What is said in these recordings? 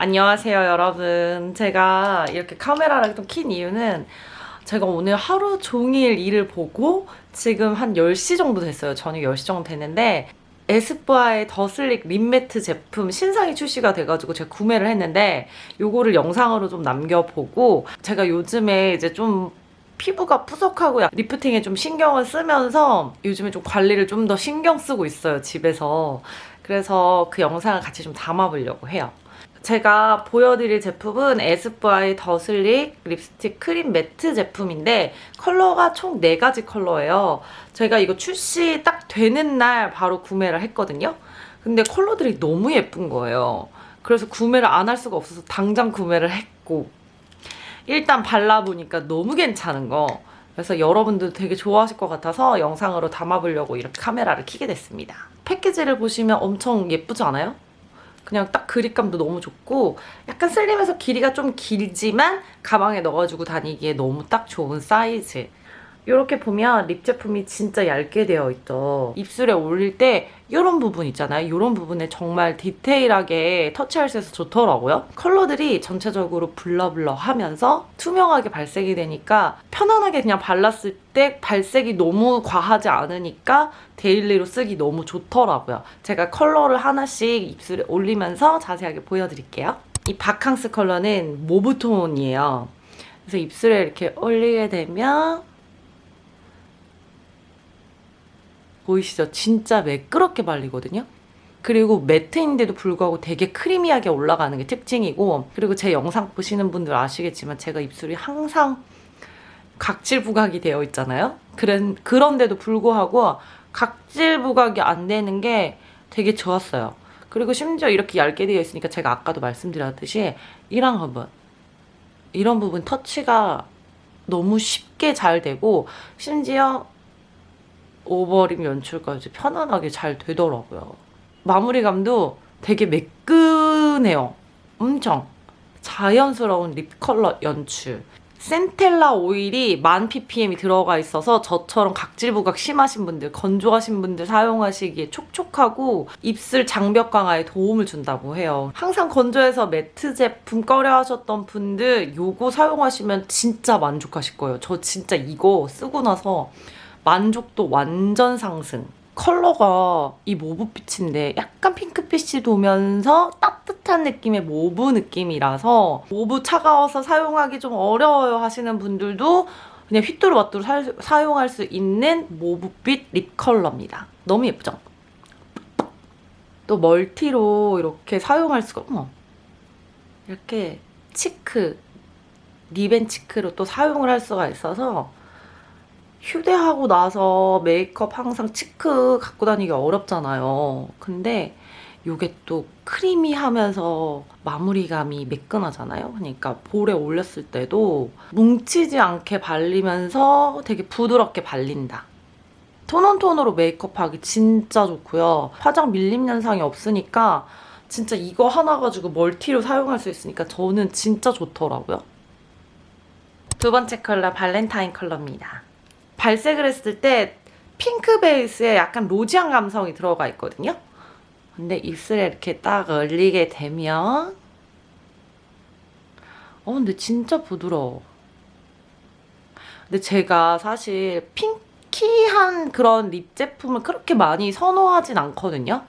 안녕하세요 여러분. 제가 이렇게 카메라를 좀 킨 이유는 제가 오늘 하루 종일 일을 보고 지금 한 10시 정도 됐어요. 저녁 10시 정도 됐는데 에스쁘아의 더슬릭 립매트 제품 신상이 출시가 돼가지고 제가 구매를 했는데 요거를 영상으로 좀 남겨보고 제가 요즘에 이제 좀 피부가 푸석하고 lifting에 좀 신경을 쓰면서 요즘에 좀 관리를 좀 더 신경 쓰고 있어요 집에서. 그래서 그 영상을 같이 좀 담아보려고 해요 제가 보여드릴 제품은 에스쁘아의 더슬릭 립스틱 크림 매트 제품인데 컬러가 총 4가지 컬러예요. 제가 이거 출시 딱 되는 날 바로 구매를 했거든요. 근데 컬러들이 너무 예쁜 거예요. 그래서 구매를 안 할 수가 없어서 당장 구매를 했고 일단 발라보니까 너무 괜찮은 거 그래서 여러분들 되게 좋아하실 것 같아서 영상으로 담아보려고 이렇게 카메라를 켜게 됐습니다. 패키지를 보시면 엄청 예쁘지 않아요? 그냥 딱 grip감도 너무 좋고 약간 슬림해서 길이가 좀 길지만 가방에 넣어가지고 다니기에 너무 딱 좋은 사이즈 이렇게 보면 lip 제품이 진짜 얇게 되어 있죠. 입술에 올릴 때 이런 부분 있잖아요. 이런 부분에 정말 디테일하게 터치할 수 있어서 좋더라고요. 컬러들이 전체적으로 blur blur하면서 투명하게 발색이 되니까 편안하게 그냥 발랐을 때 발색이 너무 과하지 않으니까 daily로 쓰기 너무 좋더라고요. 제가 컬러를 하나씩 입술에 올리면서 자세하게 보여드릴게요. 이 바캉스 컬러는 모브톤이에요. 그래서 입술에 이렇게 올리게 되면 보이시죠? 진짜 매끄럽게 발리거든요. 그리고 매트인데도 불구하고 되게 크리미하게 올라가는 게 특징이고 그리고 제 영상 보시는 분들 아시겠지만 제가 입술이 항상 각질 부각이 되어 있잖아요. 그런, 그런데도 불구하고 각질 부각이 안 되는 게 되게 좋았어요. 그리고 심지어 이렇게 얇게 되어 있으니까 제가 아까도 말씀드렸듯이 이런 부분 이런 부분 터치가 너무 쉽게 잘 되고 심지어 over lip 연출까지 편안하게 잘 되더라고요. 마무리감도 되게 매끈해요. 엄청 자연스러운 lip 컬러 연출. centella 오일이 만 ppm이 들어가 있어서 저처럼 각질 부각 심하신 분들, 건조하신 분들 사용하시기에 촉촉하고 입술 장벽 강화에 도움을 준다고 해요. 항상 건조해서 matte 제품 꺼려 하셨던 분들 요거 사용하시면 진짜 만족하실 거예요. 저 진짜 이거 쓰고 나서 만족도 완전 상승. 컬러가 이 mauve빛인데 약간 핑크빛이 도면서 따뜻한 느낌의 mauve 느낌이라서 mauve 차가워서 사용하기 좀 어려워요 하시는 분들도 그냥 휘뚜루마뚜루 사용할 수 있는 mauve빛 lip 컬러입니다. 너무 예쁘죠? 또 multi로 이렇게 사용할 수가 어머 이렇게 cheek lip and cheek로 또 사용을 할 수가 있어서 휴대하고 나서 메이크업 항상 cheek 갖고 다니기 어렵잖아요. 근데 이게 또 creamy하면서 마무리감이 매끈하잖아요. 그러니까 볼에 올렸을 때도 뭉치지 않게 발리면서 되게 부드럽게 발린다. tone on tone으로 메이크업하기 진짜 좋고요. 화장 밀림 현상이 없으니까 진짜 이거 하나 가지고 multi로 사용할 수 있으니까 저는 진짜 좋더라고요. 두 번째 컬러 발렌타인 컬러입니다. 발색을 했을 때 핑크 베이스에 약간 rosy한 감성이 들어가 있거든요. 근데 입술에 이렇게 딱 올리게 되면 어 근데 진짜 부드러워. 근데 제가 사실 pinky한 그런 lip 제품을 그렇게 많이 선호하진 않거든요.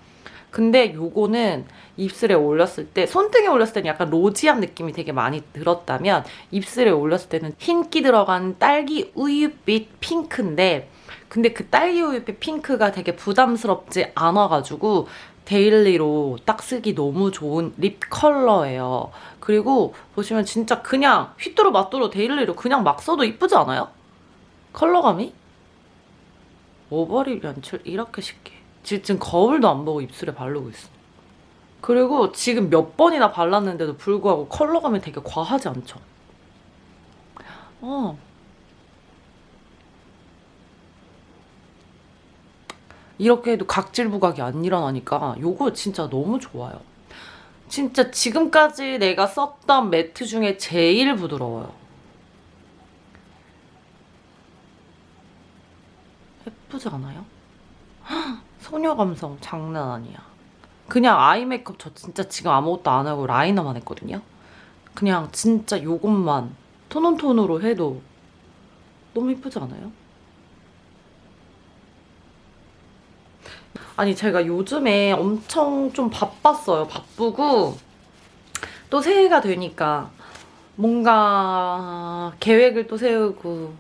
근데 요거는 입술에 올렸을 때 손등에 올렸을 때는 약간 rosy한 느낌이 되게 많이 들었다면 입술에 올렸을 때는 흰기 들어간 딸기 우유빛 핑크인데 근데 그 딸기 우유빛 핑크가 되게 부담스럽지 않아가지고 daily로 딱 쓰기 너무 좋은 lip 컬러예요. 그리고 보시면 진짜 그냥 휘뚜루 마뚜루 daily로 그냥 막 써도 이쁘지 않아요? 컬러감이? 오버립 연출 이렇게 쉽게 지금 거울도 안 보고 입술에 바르고 있어. 그리고 지금 몇 번이나 발랐는데도 불구하고 컬러감이 되게 과하지 않죠? 어. 이렇게 해도 각질 부각이 안 일어나니까 이거 진짜 너무 좋아요. 진짜 지금까지 내가 썼던 매트 중에 제일 부드러워요. 예쁘지 않아요? 소녀 감성 장난 아니야. 그냥 아이 메이크업 저 진짜 지금 아무것도 안 하고 라이너만 했거든요. 그냥 진짜 요것만 톤온톤으로 해도 너무 이쁘지 않아요? 아니 제가 요즘에 엄청 좀 바빴어요. 바쁘고 또 새해가 되니까 뭔가 계획을 또 세우고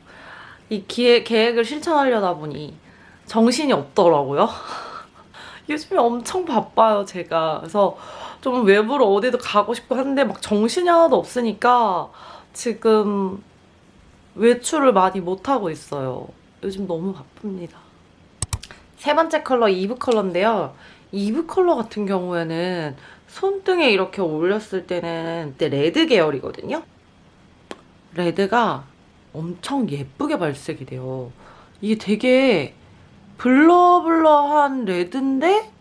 이 기획, 계획을 실천하려다 보니 정신이 없더라고요. 요즘에 엄청 바빠요, 제가. 그래서 좀 외부로 어디도 가고 싶고 한데 막 정신이 하나도 없으니까 지금 외출을 많이 못하고 있어요. 요즘 너무 바쁩니다. 세 번째 컬러 이브 컬러인데요. 이브 컬러 같은 경우에는 손등에 이렇게 올렸을 때는 그때 레드 계열이거든요. 레드가 엄청 예쁘게 발색이 돼요. 이게 되게 blur blur한 레드인데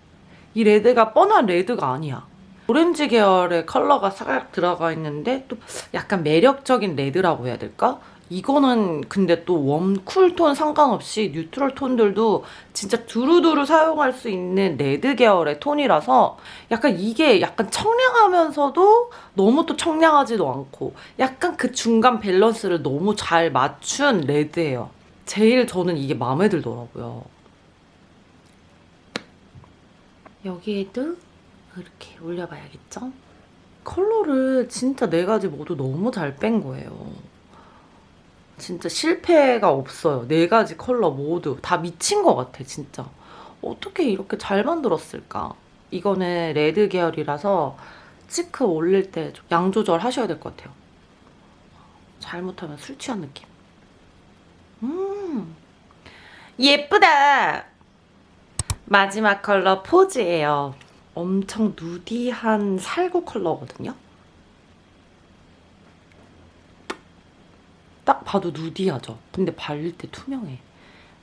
이 레드가 뻔한 레드가 아니야. 오렌지 계열의 컬러가 살짝 들어가 있는데 또 약간 매력적인 레드라고 해야 될까? 이거는 근데 또 warm, cool톤 상관없이 neutral 톤들도 진짜 두루두루 사용할 수 있는 레드 계열의 톤이라서 약간 이게 약간 청량하면서도 너무 또 청량하지도 않고 약간 그 중간 밸런스를 너무 잘 맞춘 레드예요. 제일 저는 이게 마음에 들더라고요. 여기에도 이렇게 올려봐야겠죠? 컬러를 진짜 네 가지 모두 너무 잘 뺀 거예요. 진짜 실패가 없어요. 네 가지 컬러 모두 다 미친 것 같아, 진짜. 어떻게 이렇게 잘 만들었을까? 이거는 레드 계열이라서 치크 올릴 때 양 조절 하셔야 될 것 같아요. 잘못하면 술 취한 느낌. 음, 예쁘다! 마지막 컬러 포즈예요. 엄청 누디한 살구 컬러거든요. 딱 봐도 누디하죠. 근데 바를 때 투명해.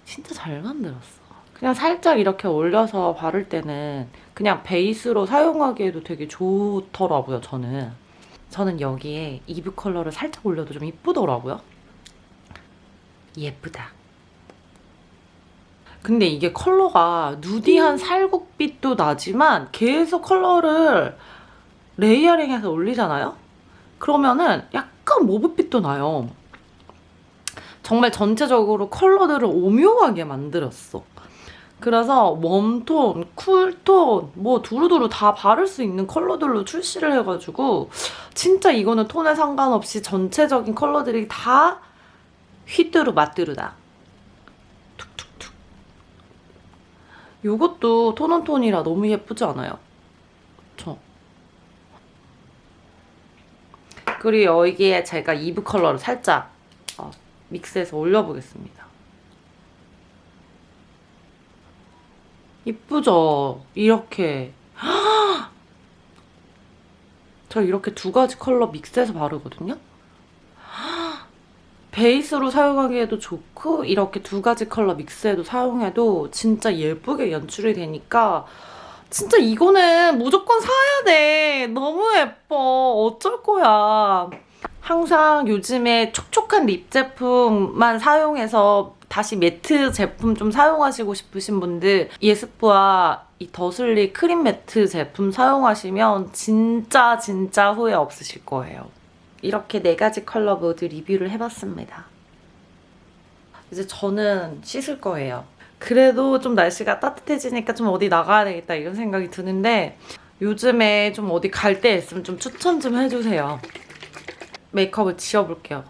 진짜 잘 만들었어. 그냥 살짝 이렇게 올려서 바를 때는 그냥 베이스로 사용하기에도 되게 좋더라고요, 저는. 저는 여기에 이브 컬러를 살짝 올려도 좀 이쁘더라고요. 예쁘다. 근데 이게 컬러가 nudy한 살구빛도 나지만 계속 컬러를 layering해서 올리잖아요? 그러면은 약간 mauve빛도 나요. 정말 전체적으로 컬러들을 오묘하게 만들었어. 그래서 warm톤, cool톤, 뭐 두루두루 다 바를 수 있는 컬러들로 출시를 해가지고 진짜 이거는 톤에 상관없이 전체적인 컬러들이 다 휘뚜루 마뚜루다. 이것도 톤온톤이라 너무 예쁘지 않아요? 저. 그리고 여기에 제가 이브 컬러를 살짝 어, 믹스해서 올려보겠습니다. 이쁘죠? 이렇게. 저 이렇게 두 가지 컬러 mix해서 바르거든요? 베이스로 사용하기에도 좋고 이렇게 두 가지 컬러 mix해도 사용해도 진짜 예쁘게 연출이 되니까 진짜 이거는 무조건 사야 돼. 너무 예뻐. 어쩔 거야. 항상 요즘에 촉촉한 립 제품만 사용해서 다시 매트 제품 좀 사용하시고 싶으신 분들 에스쁘아 이 더 슬릭 크림 매트 제품 사용하시면 진짜 진짜 후회 없으실 거예요. 이렇게 네 가지 컬러 모두 리뷰를 해봤습니다. 이제 저는 씻을 거예요. 그래도 좀 날씨가 따뜻해지니까 좀 어디 나가야 되겠다 이런 생각이 드는데 요즘에 좀 어디 갈 때 있으면 좀 추천 좀 해주세요. 메이크업을 지워볼게요.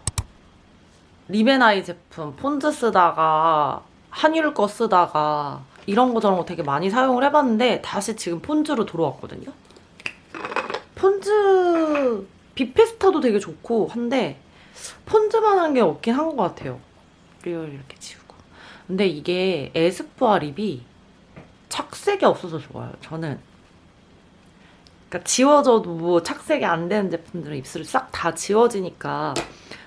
리베나이 제품 폰즈 쓰다가 한율 거 쓰다가 이런 거 저런 거 되게 많이 사용을 해봤는데 다시 지금 폰즈로 돌아왔거든요. 폰즈 비페스타도 되게 좋고 한데 폰즈만 한 게 없긴 한 것 같아요. real 이렇게 지우고. 근데 이게 에스쁘아 립이 착색이 없어서 좋아요. 저는 그러니까 지워져도 뭐 착색이 안 되는 제품들은 입술이 싹 다 지워지니까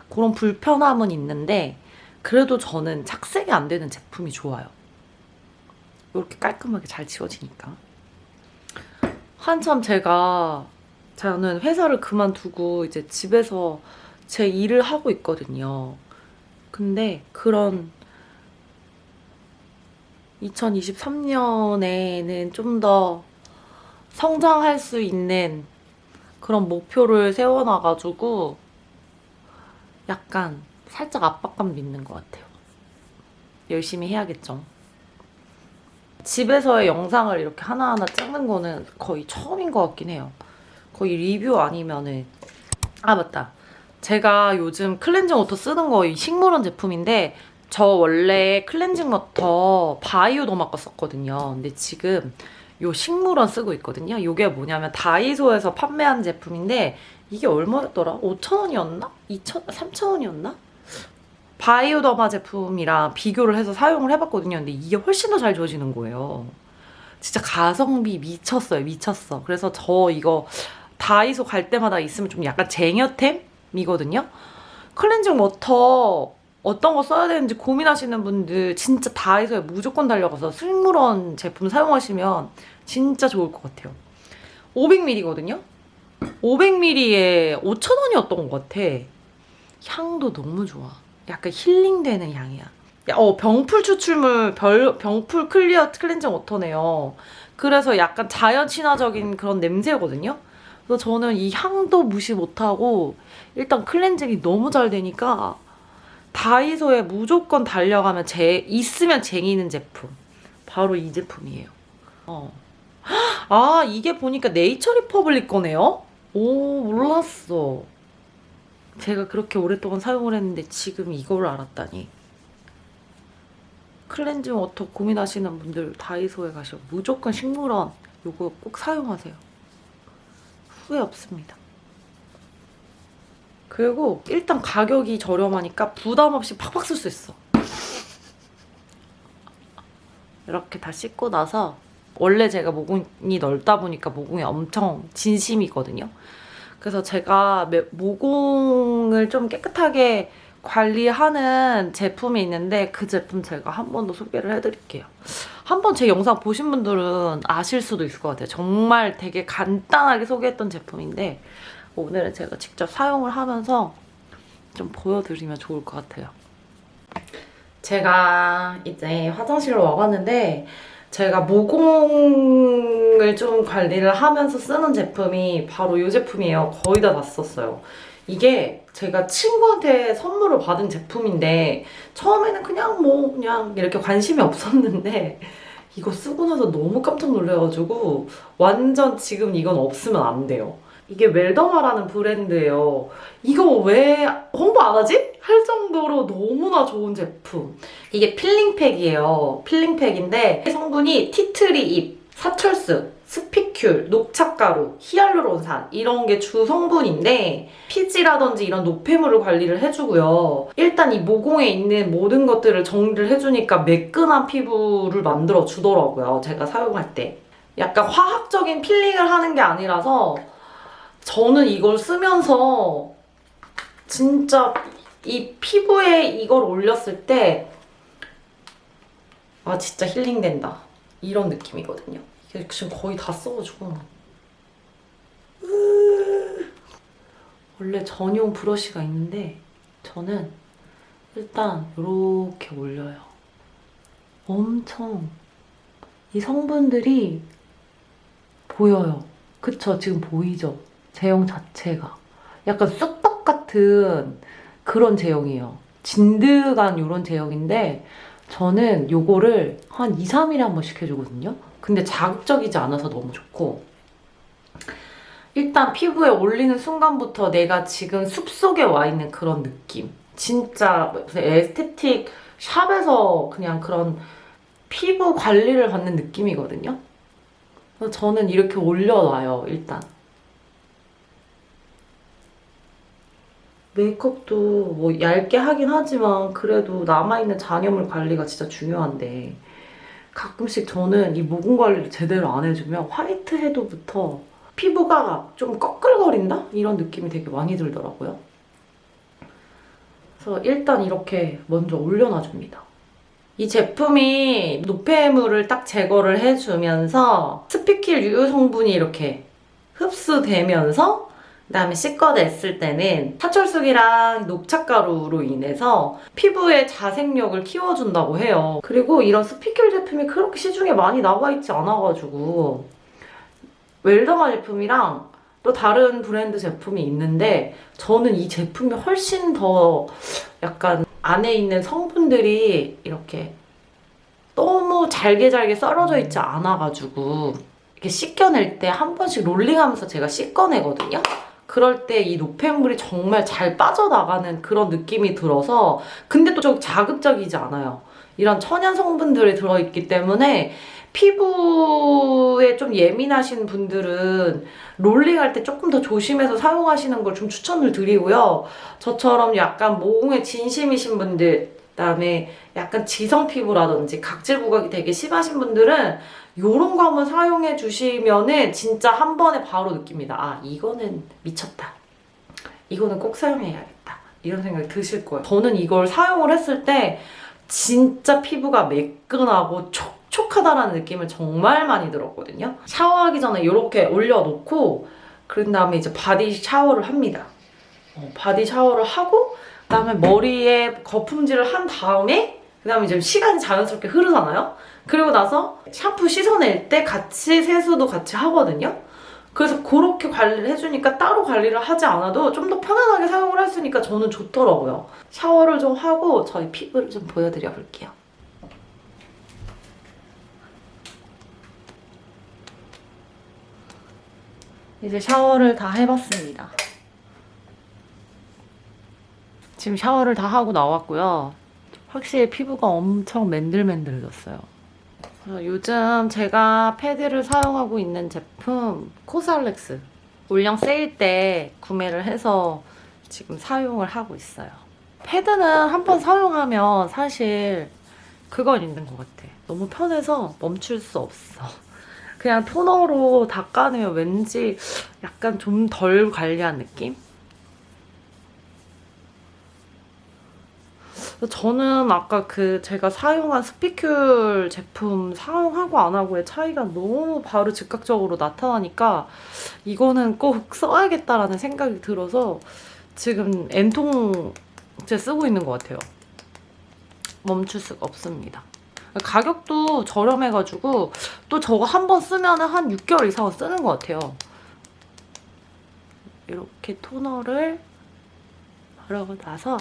그런 불편함은 있는데 그래도 저는 착색이 안 되는 제품이 좋아요. 이렇게 깔끔하게 잘 지워지니까. 한참 제가 저는 회사를 그만두고 이제 집에서 제 일을 하고 있거든요. 근데 그런 2023년에는 좀 더 성장할 수 있는 그런 목표를 세워놔가지고 약간 살짝 압박감도 있는 것 같아요. 열심히 해야겠죠. 집에서의 영상을 이렇게 하나하나 찍는 거는 거의 처음인 것 같긴 해요. 거의 리뷰 아니면은 아 맞다. 제가 요즘 클렌징 워터 쓰는 거 이 식물원 제품인데 저 원래 클렌징 워터 바이오더마 거 썼거든요. 근데 지금 요 식물원 쓰고 있거든요. 이게 뭐냐면 다이소에서 판매한 제품인데 이게 얼마였더라? 5,000원이었나? 2,000, 3,000원이었나? 바이오더마 제품이랑 비교를 해서 사용을 해봤거든요. 근데 이게 훨씬 더 잘 지워지는 거예요. 진짜 가성비 미쳤어요. 미쳤어. 그래서 저 이거 다이소 갈 때마다 있으면 좀 약간 쟁여템이거든요. 클렌징 워터 어떤 거 써야 되는지 고민하시는 분들 진짜 다이소에 무조건 달려가서 식물원 제품 사용하시면 진짜 좋을 것 같아요. 500ml거든요. 500ml에 5,000원이었던 것 같아. 향도 너무 좋아. 약간 힐링되는 향이야. 야, 어, 병풀 추출물 별, 병풀 클리어 클렌징 워터네요. 그래서 약간 자연 친화적인 그런 냄새거든요. 그래서 저는 이 향도 무시 못하고 일단 클렌징이 너무 잘 되니까 다이소에 무조건 달려가면 제 있으면 쟁이는 제품. 바로 이 제품이에요. 어. 아, 이게 보니까 네이처 리퍼블릭 거네요? 오, 몰랐어. 제가 그렇게 오랫동안 사용을 했는데 지금 이걸 알았다니. 클렌징 워터 고민하시는 분들 다이소에 가시면 무조건 식물원 요거 꼭 사용하세요. 후회 없습니다. 그리고 일단 가격이 저렴하니까 부담 없이 팍팍 쓸 수 있어. 이렇게 다 씻고 나서 원래 제가 모공이 넓다 보니까 모공이 엄청 진심이거든요. 그래서 제가 매- 모공을 좀 깨끗하게 관리하는 제품이 있는데 그 제품 제가 한 번 더 소개를 해드릴게요. 한번 제 영상 보신 분들은 아실 수도 있을 것 같아요. 정말 되게 간단하게 소개했던 제품인데 오늘은 제가 직접 사용을 하면서 좀 보여드리면 좋을 것 같아요. 제가 이제 화장실로 와봤는데 제가 모공을 좀 관리를 하면서 쓰는 제품이 바로 이 제품이에요. 거의 다다 썼어요. 이게 제가 친구한테 선물을 받은 제품인데 처음에는 그냥 뭐 그냥 이렇게 관심이 없었는데 이거 쓰고 나서 너무 깜짝 놀라가지고 완전 지금 이건 없으면 안 돼요. 이게 웰더마라는 브랜드예요. 이거 왜 홍보 안 하지? 할 정도로 너무나 좋은 제품. 이게 필링팩이에요. 필링팩인데 성분이 티트리 잎, 사철쑥, spicule, 녹차가루, 히알루론산 이런 게 주 성분인데 피지라든지 이런 노폐물을 관리를 해주고요. 일단 이 모공에 있는 모든 것들을 정리를 해주니까 매끈한 피부를 만들어 주더라고요. 제가 사용할 때. 약간 화학적인 필링을 하는 게 아니라서 저는 이걸 쓰면서 진짜 이 피부에 이걸 올렸을 때 아 진짜 힐링된다 이런 느낌이거든요. 이게 지금 거의 다 써가지고 으, 원래 전용 브러쉬가 있는데 저는 일단 이렇게 올려요. 엄청 이 성분들이 보여요. 그쵸? 지금 보이죠? 제형 자체가. 약간 쑥떡 같은 그런 제형이에요. 진드간 이런 제형인데 저는 요거를 한 2, 3일에 한 번씩 해주거든요. 근데 자극적이지 않아서 너무 좋고 일단 피부에 올리는 순간부터 내가 지금 숲속에 와 있는 그런 느낌. 진짜 에스테틱 샵에서 그냥 그런 피부 관리를 받는 느낌이거든요. 저는 이렇게 올려놔요, 일단. 메이크업도 뭐 얇게 하긴 하지만 그래도 남아있는 잔여물 관리가 진짜 중요한데 가끔씩 저는 이 모공 관리를 제대로 안 해주면 화이트 헤드부터 피부가 좀 꺼끌거린다? 이런 느낌이 되게 많이 들더라고요. 그래서 일단 이렇게 먼저 올려놔줍니다. 이 제품이 노폐물을 딱 제거를 해주면서 스피킬 유효 성분이 이렇게 흡수되면서 그다음에 씻어냈을 때는 사철쑥이랑 녹차가루로 인해서 피부의 자생력을 키워준다고 해요. 그리고 이런 스피큘 제품이 그렇게 시중에 많이 나와 있지 않아가지고 웰더마 제품이랑 또 다른 브랜드 제품이 있는데 저는 이 제품이 훨씬 더 약간 안에 있는 성분들이 이렇게 너무 잘게 잘게 썰어져 있지 않아가지고 이렇게 씻겨낼 때 한 번씩 롤링하면서 제가 씻겨내거든요. 그럴 때 이 노폐물이 정말 잘 빠져나가는 그런 느낌이 들어서 근데 또 좀 자극적이지 않아요. 이런 천연 성분들이 들어있기 때문에 피부에 좀 예민하신 분들은 롤링할 때 조금 더 조심해서 사용하시는 걸 좀 추천을 드리고요. 저처럼 약간 모공에 진심이신 분들, 그다음에 약간 지성 피부라든지 각질 부각이 되게 심하신 분들은 이런 거 한번 사용해 주시면은 진짜 한 번에 바로 느낍니다. 아, 이거는 미쳤다. 이거는 꼭 사용해야겠다. 이런 생각이 드실 거예요. 저는 이걸 사용을 했을 때 진짜 피부가 매끈하고 촉촉하다라는 느낌을 정말 많이 들었거든요. 샤워하기 전에 이렇게 올려놓고 그런 다음에 이제 바디 샤워를 합니다. 어, 바디 샤워를 하고 그다음에 머리에 거품질을 한 다음에 그다음에 이제 시간이 자연스럽게 흐르잖아요. 그리고 나서 샴푸 씻어낼 때 같이 세수도 같이 하거든요. 그래서 그렇게 관리를 해주니까 따로 관리를 하지 않아도 좀 더 편안하게 사용을 있으니까 저는 좋더라고요. 샤워를 좀 하고 저희 피부를 좀 보여드려 볼게요. 이제 샤워를 다 해봤습니다. 지금 샤워를 다 하고 나왔고요. 확실히 피부가 엄청 맨들맨들해졌어요. 요즘 제가 패드를 사용하고 있는 제품 코살렉스 올영 세일 때 구매를 해서 지금 사용을 하고 있어요. 패드는 한 번 사용하면 사실 그건 있는 것 같아. 너무 편해서 멈출 수 없어. 그냥 토너로 닦아내면 왠지 약간 좀 덜 관리한 느낌? 저는 아까 그 제가 사용한 스피큘 제품 사용하고 안 하고의 차이가 너무 바로 즉각적으로 나타나니까 이거는 꼭 써야겠다라는 생각이 들어서 지금 엔통제 쓰고 있는 것 같아요. 멈출 수가 없습니다. 가격도 저렴해가지고 또 저거 한 번 쓰면 한 6개월 이상은 쓰는 것 같아요. 이렇게 토너를 바르고 나서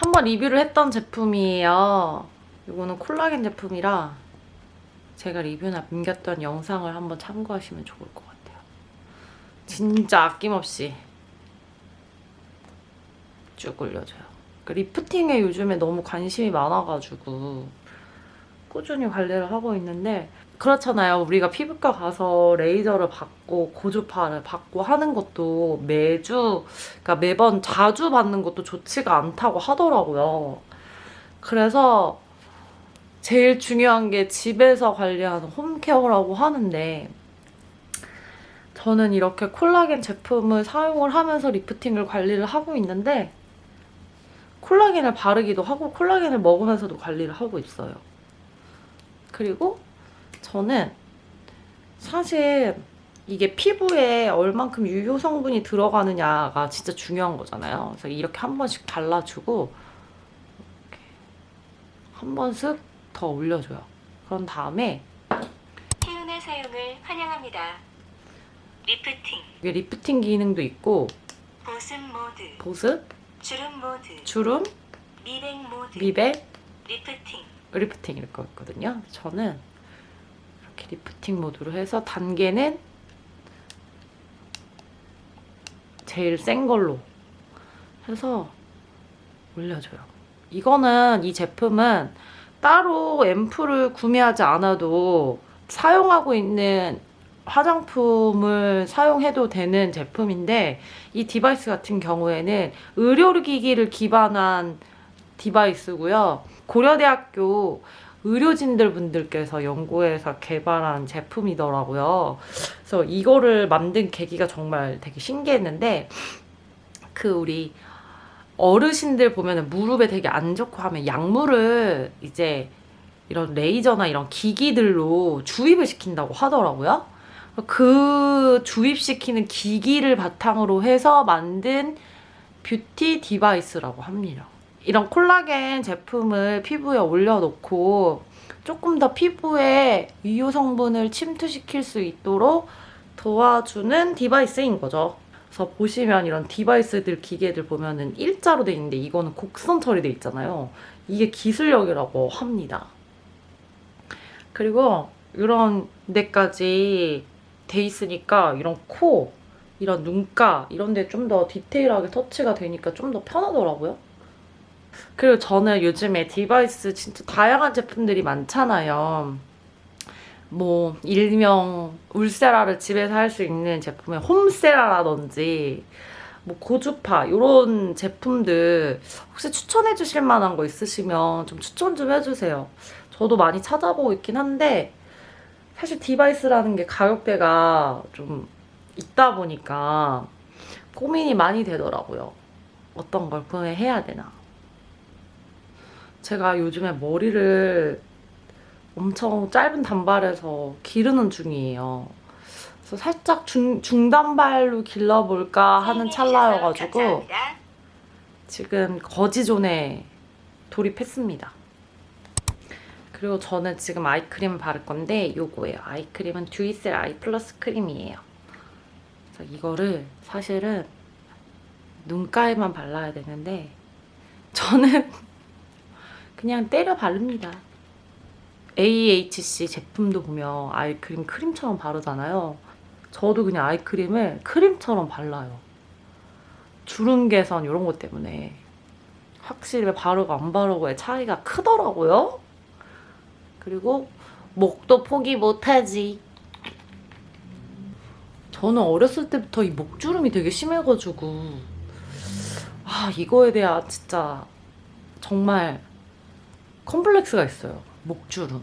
한번 리뷰를 했던 제품이에요. 이거는 콜라겐 제품이라 제가 리뷰 남겼던 영상을 한번 참고하시면 좋을 것 같아요. 진짜 아낌없이 쭉 올려줘요. 그 리프팅에 요즘에 너무 관심이 많아가지고 꾸준히 관리를 하고 있는데 그렇잖아요. 우리가 피부과 가서 레이저를 받고 고주파를 받고 하는 것도 매주 그러니까 매번 자주 받는 것도 좋지가 않다고 하더라고요. 그래서 제일 중요한 게 집에서 관리하는 홈케어라고 하는데 저는 이렇게 콜라겐 제품을 사용을 하면서 리프팅을 관리를 하고 있는데 콜라겐을 바르기도 하고 콜라겐을 먹으면서도 관리를 하고 있어요. 그리고 저는 사실 이게 피부에 얼만큼 유효 성분이 들어가느냐가 진짜 중요한 거잖아요. 그래서 이렇게 한 번씩 발라주고 한 번씩 더 올려줘요. 그런 다음에 태연의 사용을 환영합니다. 리프팅, 이게 리프팅 기능도 있고 보습 모드, 보습, 주름 모드, 주름, 미백 모드, 미백, 리프팅, 리프팅 이렇게 있거든요. 저는 리프팅 모드로 해서 단계는 제일 센 걸로 해서 올려줘요. 이거는 이 제품은 따로 앰플을 구매하지 않아도 사용하고 있는 화장품을 사용해도 되는 제품인데 이 디바이스 같은 경우에는 의료기기를 기반한 디바이스고요. 고려대학교 의료진들 분들께서 연구해서 개발한 제품이더라고요. 그래서 이거를 만든 계기가 정말 되게 신기했는데 그 우리 어르신들 보면 무릎에 되게 안 좋고 하면 약물을 이제 이런 레이저나 이런 기기들로 주입을 시킨다고 하더라고요. 그 주입시키는 기기를 바탕으로 해서 만든 뷰티 디바이스라고 합니다. 이런 콜라겐 제품을 피부에 올려놓고 조금 더 피부에 유효 성분을 침투시킬 수 있도록 도와주는 디바이스인 거죠. 그래서 보시면 이런 디바이스들 기계들 보면은 일자로 돼 있는데 이거는 곡선 처리돼 있잖아요. 이게 기술력이라고 합니다. 그리고 이런 데까지 돼 있으니까 이런 코, 이런 눈가 이런 데 좀 더 디테일하게 터치가 되니까 좀 더 편하더라고요. 그리고 저는 요즘에 디바이스 진짜 다양한 제품들이 많잖아요. 뭐 일명 울세라를 집에서 할 수 있는 제품의 홈세라라든지 뭐 고주파 이런 제품들 혹시 추천해 주실 만한 거 있으시면 좀 추천 좀 해주세요. 저도 많이 찾아보고 있긴 한데 사실 디바이스라는 게 가격대가 좀 있다 보니까 고민이 많이 되더라고요. 어떤 걸 구매해야 되나. 제가 요즘에 머리를 엄청 짧은 단발에서 기르는 중이에요. 그래서 살짝 중, 중단발로 길러볼까 하는 찰나여가지고. 지금 거지존에 돌입했습니다. 그리고 저는 지금 아이크림을 바를 건데 요거예요. 아이크림은 듀이셀 아이 플러스 크림이에요. 이거를 사실은 눈가에만 발라야 되는데 저는 그냥 때려 바릅니다. AHC 제품도 보면 아이크림 크림처럼 바르잖아요. 저도 그냥 아이크림을 크림처럼 발라요. 주름 개선 이런 것 때문에 확실히 바르고 안 바르고의 차이가 크더라고요. 그리고 목도 포기 못하지. 저는 어렸을 때부터 이 목주름이 되게 심해가지고 아 이거에 대한 진짜 정말 컴플렉스가 있어요. 목주름.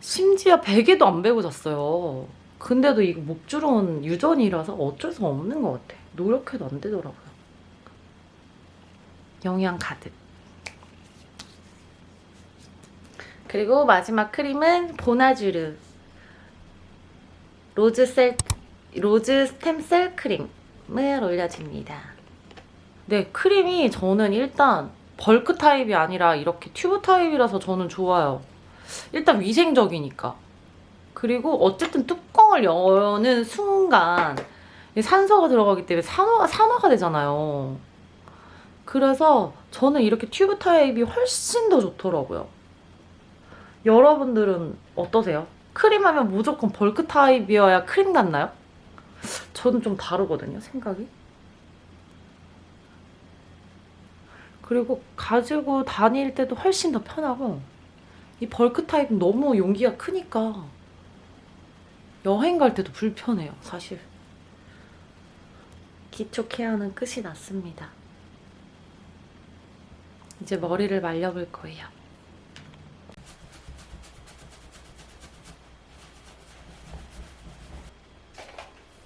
심지어 베개도 안 베고 잤어요. 근데도 이거 목주름은 유전이라서 어쩔 수 없는 것 같아. 노력해도 안 되더라고요. 영양 가득. 그리고 마지막 크림은 보나주르 로즈셀 로즈 스템셀 크림을 올려줍니다. 네, 크림이 저는 일단 벌크 타입이 아니라 이렇게 튜브 타입이라서 저는 좋아요. 일단 위생적이니까. 그리고 어쨌든 뚜껑을 여는 순간 이 산소가 들어가기 때문에 산화가, 산화가 되잖아요. 그래서 저는 이렇게 튜브 타입이 훨씬 더 좋더라고요. 여러분들은 어떠세요? 크림하면 무조건 벌크 타입이어야 크림 같나요? 저는 좀 다르거든요, 생각이. 그리고 가지고 다닐 때도 훨씬 더 편하고 이 벌크 타입은 너무 용기가 크니까 여행 갈 때도 불편해요, 사실. 기초 케어는 끝이 났습니다. 이제 머리를 말려볼 거예요.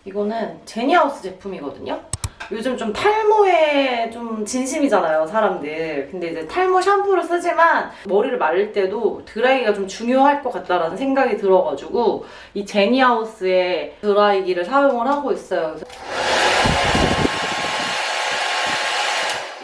이거는 제니하우스 제품이거든요. 요즘 좀 탈모에 좀 진심이잖아요, 사람들. 근데 이제 탈모 샴푸를 쓰지만 머리를 말릴 때도 드라이기가 좀 중요할 것 같다라는 생각이 들어가지고 이 제니하우스의 드라이기를 사용을 하고 있어요.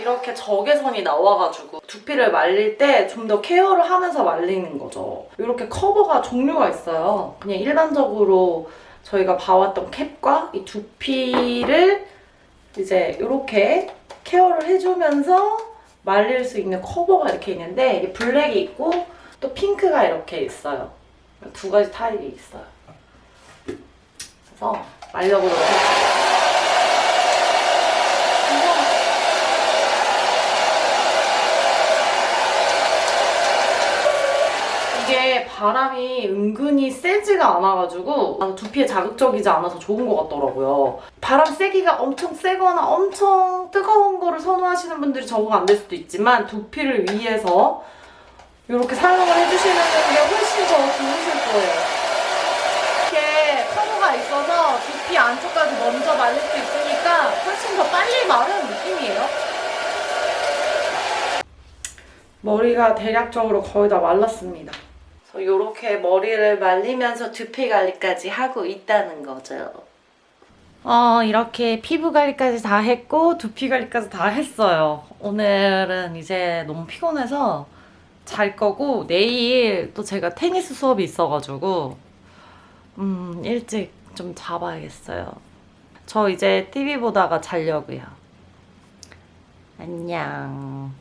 이렇게 적외선이 나와가지고 두피를 말릴 때 좀 더 케어를 하면서 말리는 거죠. 이렇게 커버가 종류가 있어요. 그냥 일반적으로 저희가 봐왔던 캡과 이 두피를 이제 이렇게 케어를 해주면서 말릴 수 있는 커버가 이렇게 있는데 블랙이 있고 또 핑크가 이렇게 있어요. 두 가지 타입이 있어요. 그래서 말려보도록 할게요. 이게 바람이 은근히 세지가 않아가지고 아, 두피에 자극적이지 않아서 좋은 것 같더라고요. 바람 세기가 엄청 세거나 엄청 뜨거운 거를 선호하시는 분들이 적응 안 될 수도 있지만 두피를 위해서 이렇게 사용을 해주시는 게 훨씬 더 좋으실 거예요. 이렇게 커버가 있어서 두피 안쪽까지 먼저 말릴 수 있으니까 훨씬 더 빨리 마르는 느낌이에요. 머리가 대략적으로 거의 다 말랐습니다. 그래서 이렇게 머리를 말리면서 두피 관리까지 하고 있다는 거죠. 어, 이렇게 피부 관리까지 다 했고 두피 관리까지 다 했어요. 오늘은 이제 너무 피곤해서 잘 거고 내일 또 제가 테니스 수업이 있어가지고 음, 일찍 좀 자봐야겠어요. 저 이제 TV 보다가 자려고요. 안녕.